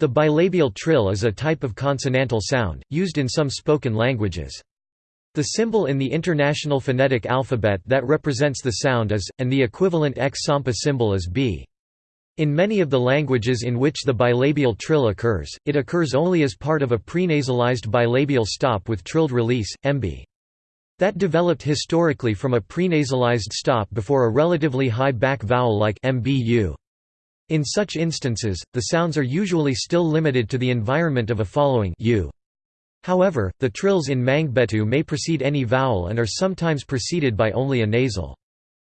The bilabial trill is a type of consonantal sound, used in some spoken languages. The symbol in the International Phonetic Alphabet that represents the sound is, and the equivalent X-Sampa symbol is B. In many of the languages in which the bilabial trill occurs, it occurs only as part of a prenasalized bilabial stop with trilled release, MB. That developed historically from a prenasalized stop before a relatively high back vowel like MBU. In such instances, the sounds are usually still limited to the environment of a following U. However, the trills in Mangbetu may precede any vowel and are sometimes preceded by only a nasal.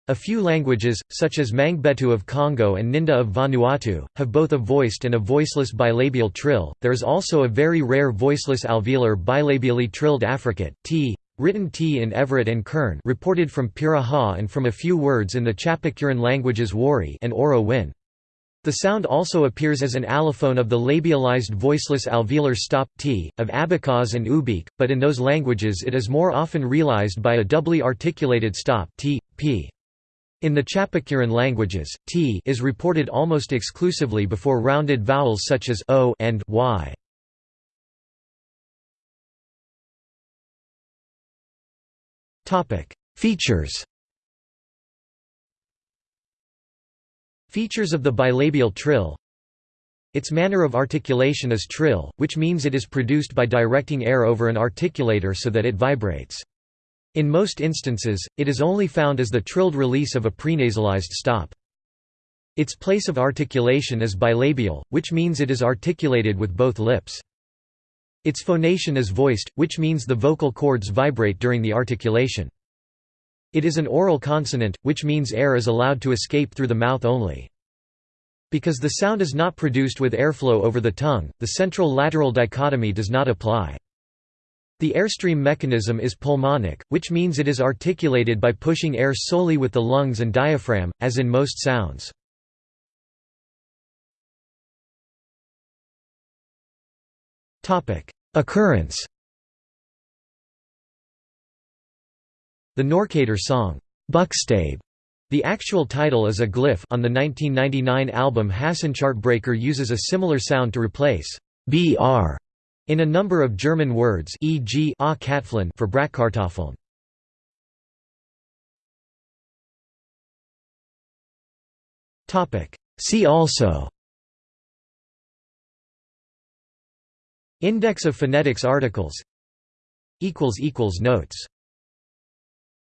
A few languages, such as Mangbetu of Congo and Ninde of Vanuatu, have both a voiced and a voiceless bilabial trill. There is also a very rare voiceless alveolar bilabially trilled affricate t, written t in Everett and Kern, reported from Piraha and from a few words in the Chapacuran languages Wari and Oro Win. The sound also appears as an allophone of the labialized voiceless alveolar stop t, of Abkhaz and Ubykh, but in those languages it is more often realized by a doubly articulated stop t, p. In the Chapacuran languages, t is reported almost exclusively before rounded vowels such as o and y. Topic: Features Features of the bilabial trill Its manner of articulation is trill, which means it is produced by directing air over an articulator so that it vibrates. In most instances, it is only found as the trilled release of a prenasalized stop. Its place of articulation is bilabial, which means it is articulated with both lips. Its phonation is voiced, which means the vocal cords vibrate during the articulation. It is an oral consonant, which means air is allowed to escape through the mouth only. Because the sound is not produced with airflow over the tongue, the central-lateral dichotomy does not apply. The airstream mechanism is pulmonic, which means it is articulated by pushing air solely with the lungs and diaphragm, as in most sounds. Occurrence The Knorkator song, Buchstabe, the actual title is a glyph on the 1999 album Hasenchartbreaker uses a similar sound to replace br in a number of German words e.g. a for Bratkartoffeln. See also. Index of phonetics articles. Notes